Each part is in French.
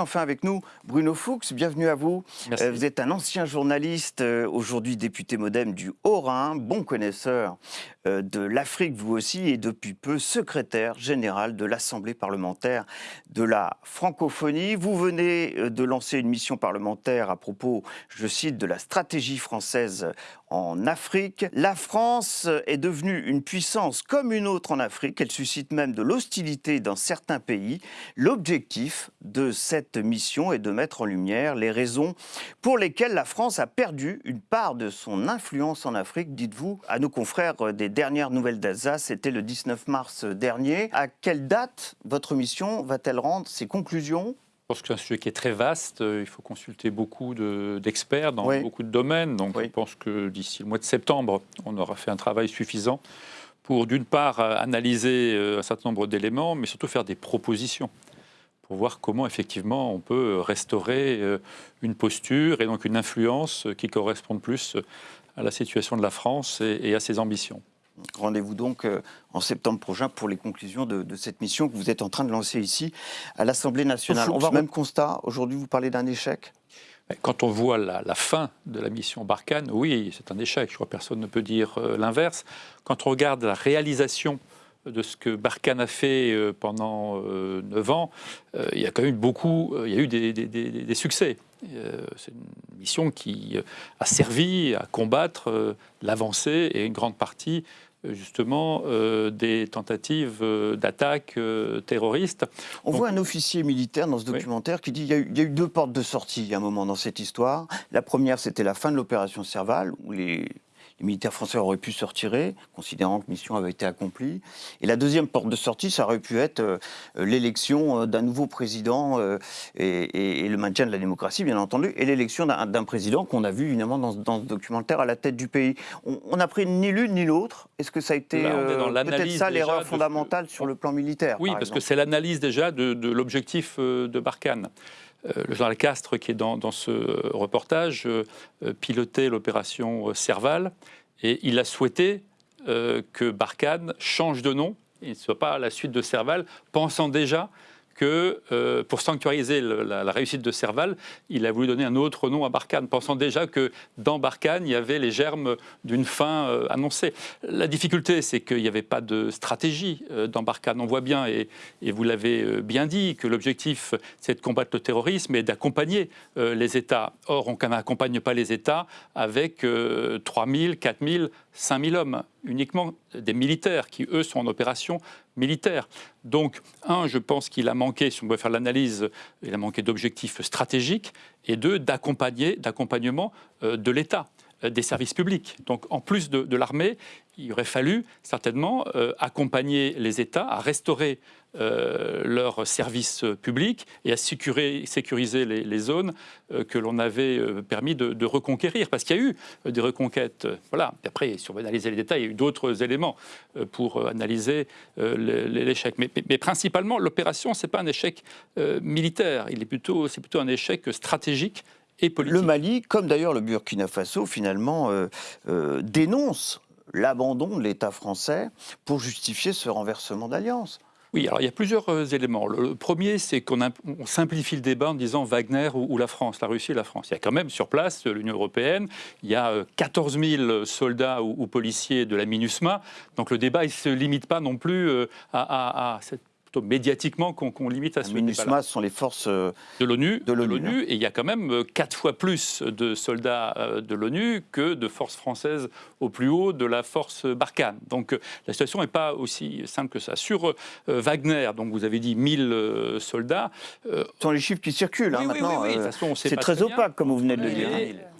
Enfin avec nous, Bruno Fuchs, bienvenue à vous. Merci. Euh, Vous êtes un ancien journaliste, euh, aujourd'hui député modem du Haut-Rhin, bon connaisseur euh, de l'Afrique vous aussi, et depuis peu secrétaire général de l'Assemblée parlementaire de la francophonie. Vous venez de lancer une mission parlementaire à propos, je cite, de la stratégie française en Afrique. La France est devenue une puissance comme une autre en Afrique. Elle suscite même de l'hostilité dans certains pays. L'objectif de cette mission est de mettre en lumière les raisons pour lesquelles la France a perdu une part de son influence en Afrique, dites-vous, à nos confrères des dernières nouvelles d'Alsace. C'était le 19 mars dernier. À quelle date votre mission va-t-elle rendre ses conclusions? Je pense que c'est un sujet qui est très vaste. Euh, Il faut consulter beaucoup de- d'experts dans Oui. beaucoup de domaines. Donc, Oui. je pense que d'ici le mois de septembre, on aura fait un travail suffisant pour, d'une part, euh, analyser euh, un certain nombre d'éléments, mais surtout faire des propositions pour voir comment, effectivement, on peut restaurer euh, une posture et donc une influence qui corresponde plus à la situation de la France et, à ses ambitions. Rendez-vous donc euh, en septembre prochain pour les conclusions de, de cette mission que vous êtes en train de lancer ici à l'Assemblée nationale. On va même constat, aujourd'hui vous parlez d'un échec Quand on voit la, la fin de la mission Barkhane, oui, c'est un échec. Je crois que personne ne peut dire euh, l'inverse. Quand on regarde la réalisation de ce que Barkhane a fait euh, pendant euh, neuf ans, euh, il y a quand même eu beaucoup, euh, il y a eu des, des- des- des succès. Euh, c'est une mission qui euh, a servi à combattre euh, l'avancée et une grande partie euh, justement euh, des tentatives euh, d'attaque euh, terroristes. On Donc- voit un officier militaire dans ce Oui. documentaire qui dit qu'il y, y a eu deux portes de sortie à un moment dans cette histoire. La première, c'était la fin de l'opération Serval, où les, les militaires français auraient pu se retirer, considérant que mission avait été accomplie. Et la deuxième porte de sortie, ça aurait pu être euh, l'élection euh, d'un nouveau président euh, et, et- et le maintien de la démocratie, bien entendu, et l'élection d'un président qu'on a vu évidemment dans, ce- dans ce documentaire à la tête du pays. On on n'a pris ni l'une ni l'autre. Est-ce que ça a été peut-être ça l'erreur de fondamentale sur le plan militaire Oui, par parce que c'est l'analyse déjà de, de l'objectif de Barkhane. Euh, le général Castres, qui est dans, ce reportage, euh, euh, pilotait l'opération euh, Serval et il a souhaité euh, que Barkhane change de nom et ne soit pas à la suite de Serval, pensant déjà que euh, pour sanctuariser la, réussite de Serval, il a voulu donner un autre nom à Barkhane, pensant déjà que dans Barkhane, il y avait les germes d'une fin euh, annoncée. La difficulté, c'est qu'il n'y avait pas de stratégie euh, dans Barkhane. On voit bien, et, et vous l'avez bien dit, que l'objectif, c'est de combattre le terrorisme et d'accompagner les États. Or, on n'accompagne pas les États avec euh, 3 000, 4 000, 5 000 hommes, uniquement des militaires qui, eux, sont en opération militaire. Donc, un, je pense qu'il a manqué, si on veut faire l'analyse, il a manqué d'objectifs stratégiques, et deux, d'accompagnement euh, de l'État, euh, des services publics. Donc, en plus de, de l'armée, il aurait fallu certainement euh, accompagner les États à restaurer euh, leurs services publics et à sécuriser les, zones euh, que l'on avait euh, permis de, reconquérir. Parce qu'il y a eu des reconquêtes. voilà. Après, si on veut analyser les détails, il y a eu d'autres éléments pour analyser l'échec. Mais, principalement, l'opération, ce n'est pas un échec militaire. Il plutôt, c'est plutôt un échec stratégique et politique. Le Mali, comme d'ailleurs le Burkina Faso, finalement, dénonce l'abandon de l'État français pour justifier ce renversement d'alliance. Oui, alors il y a plusieurs euh, éléments. Le, premier, c'est qu'on imp- on simplifie le débat en disant Wagner ou, la France, la Russie et la France. Il y a quand même sur place euh, l'Union européenne, il y a euh, 14 000 soldats ou, policiers de la MINUSMA, donc le débat ne se limite pas non plus euh, à- à cette plutôt médiatiquement qu'on limite à ce MINUSMA, sont les forces euh, de l'ONU, De l'ONU, hein. et il y a quand même euh, quatre fois plus de soldats euh, de l'ONU que de forces françaises au plus haut de la force Barkhane. Donc la situation n'est pas aussi simple que ça. Sur euh, Wagner, donc vous avez dit 1000 euh, soldats. euh, ce sont les chiffres qui circulent hein, oui, oui, maintenant. oui, oui, de toute façon, on sait c'est très bien. opaque, comme vous venez de le dire.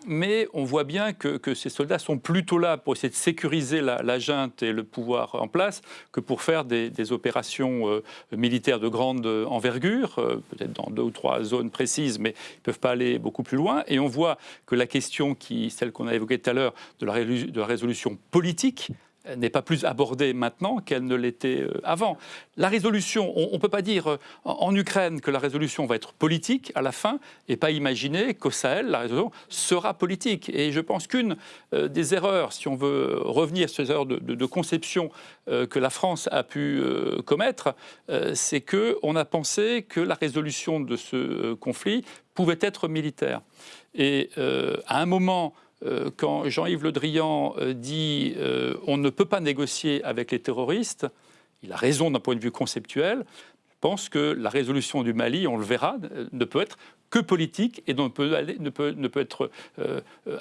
Mais on voit bien que, ces soldats sont plutôt là pour essayer de sécuriser la, junte et le pouvoir en place que pour faire des, opérations euh, militaires de grande euh, envergure, euh, peut-être dans deux ou trois zones précises, mais ils ne peuvent pas aller beaucoup plus loin. Et on voit que la question, qui, celle qu'on a évoquée tout à l'heure, de la résolution politique, n'est pas plus abordée maintenant qu'elle ne l'était euh, avant. La résolution, on ne peut pas dire euh, en, Ukraine que la résolution va être politique à la fin et pas imaginer qu'au Sahel, la résolution sera politique. Et je pense qu'une euh, des erreurs, si on veut revenir sur ces erreurs de, conception que la France a pu commettre, c'est qu'on a pensé que la résolution de ce conflit pouvait être militaire. Et à un moment quand Jean-Yves Le Drian euh, dit euh, on ne peut pas négocier avec les terroristes, il a raison d'un point de vue conceptuel. Pense que la résolution du Mali, on le verra, ne peut être que politique et ne peut être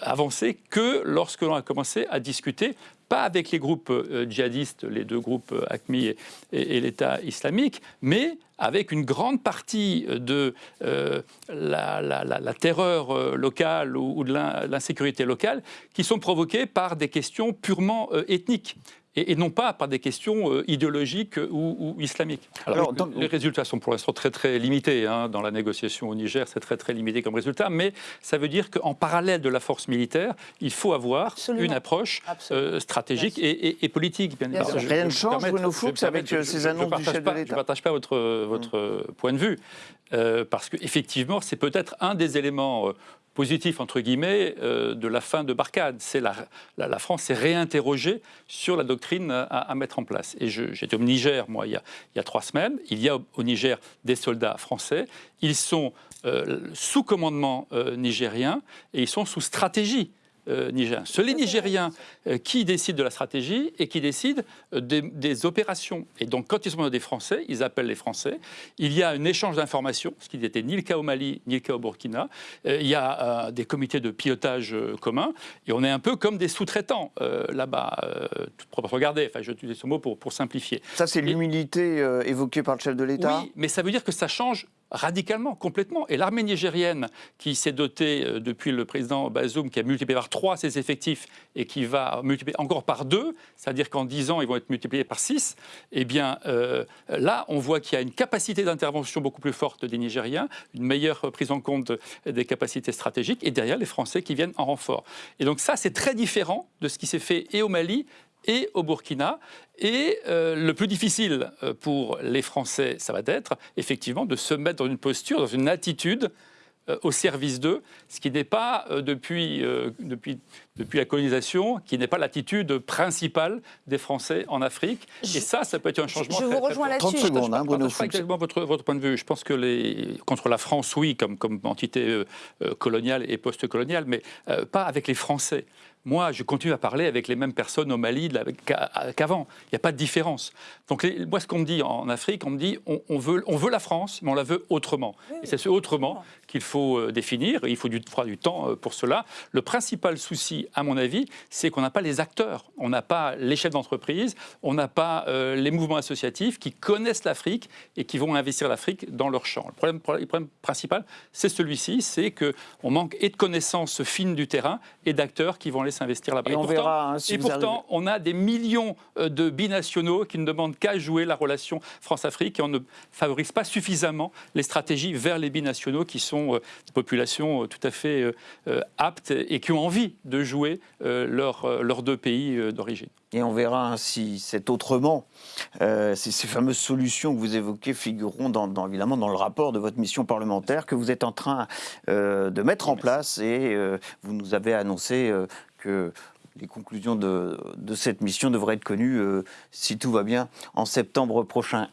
avancée que lorsque l'on a commencé à discuter pas avec les groupes euh, djihadistes, les deux groupes euh, ACMI et, l'État islamique, mais avec une grande partie de euh, la, terreur locale ou de l'insécurité locale qui sont provoquées par des questions purement ethniques et, non pas par des questions euh, idéologiques ou, islamiques. Alors, les résultats sont pour l'instant très très limités. Hein. Dans la négociation au Niger, c'est très très limité comme résultat, mais ça veut dire qu'en parallèle de la force militaire, il faut avoir une approche euh, stratégique et, politique. Bien Rien ne change, Bruno Fuchs, avec euh, ces annonces du chef de l'État Je ne partage pas votre, votre point de vue, parce qu'effectivement, c'est peut-être un des éléments positif, entre guillemets, euh, de la fin de Barkhane. C'est la, la, France s'est réinterrogée sur la doctrine à, mettre en place. Et j'étais au Niger, moi, il y, a, il y, a, trois semaines. Il y a au Niger des soldats français. Ils sont euh, sous commandement euh, nigérien et ils sont sous stratégie euh, nigériens. C'est les Nigériens euh, qui décident de la stratégie et qui décident euh, des, opérations. Et donc, quand ils sont des Français, ils appellent les Français. Il y a un échange d'informations, ce qui n'était ni le cas au Mali, ni le cas au Burkina. il y a des comités de pilotage communs. Et on est un peu comme des sous-traitants là-bas. regardez, enfin, je utilise ce mot pour, pour simplifier. Ça, c'est l'humilité évoquée par le chef de l'État? Oui, mais ça veut dire que ça change radicalement, complètement. Et l'armée nigérienne, qui s'est dotée euh, depuis le président Bazoum, qui a multiplié par 3 ses effectifs et qui va multiplier encore par 2, c'est-à-dire qu'en 10 ans, ils vont être multipliés par 6, eh bien euh, là, on voit qu'il y a une capacité d'intervention beaucoup plus forte des Nigériens, une meilleure prise en compte des capacités stratégiques, et derrière, les Français qui viennent en renfort. Et donc ça, c'est très différent de ce qui s'est fait et au Mali et au Burkina. Et euh, le plus difficile euh, pour les Français, ça va être effectivement de se mettre dans une posture, dans une attitude au service d'eux, ce qui n'est pas depuis, depuis, depuis la colonisation, qui n'est pas l'attitude principale des Français en Afrique. Et ça, ça peut être un changement. Je, vous rejoins là-dessus. Je ne hein, pas exactement votre, votre, point de vue. Je pense que les, contre la France, oui, comme, comme entité coloniale et post-coloniale, mais pas avec les Français moi, je continue à parler avec les mêmes personnes au Mali qu'avant. Il n'y a pas de différence. Donc, moi, ce qu'on me dit en Afrique, on me dit on, veut, on veut la France, mais on la veut autrement. Et c'est ce autrement qu'il faut euh, définir. il faut du, du temps euh, pour cela. Le principal souci, à mon avis, c'est qu'on n'a pas les acteurs. On n'a pas les chefs d'entreprise, on n'a pas euh, les mouvements associatifs qui connaissent l'Afrique et qui vont investir l'Afrique dans leur champ. Le problème, le problème principal, c'est celui-ci c'est qu'on manque et de connaissances fines du terrain et d'acteurs qui vont aller s'investir là-bas. Et, on verra, hein, et pourtant on a des millions euh, de binationaux qui ne demandent qu'à jouer la relation France-Afrique et on ne favorise pas suffisamment les stratégies vers les binationaux qui sont euh, des populations euh, tout à fait aptes et qui ont envie de jouer leurs deux pays d'origine. Et on verra hein, si cet autrement, ces, fameuses solutions que vous évoquez figureront dans, évidemment dans le rapport de votre mission parlementaire que vous êtes en train de mettre en place et vous nous avez annoncé que les conclusions de, cette mission devraient être connues, euh, si tout va bien, en septembre prochain.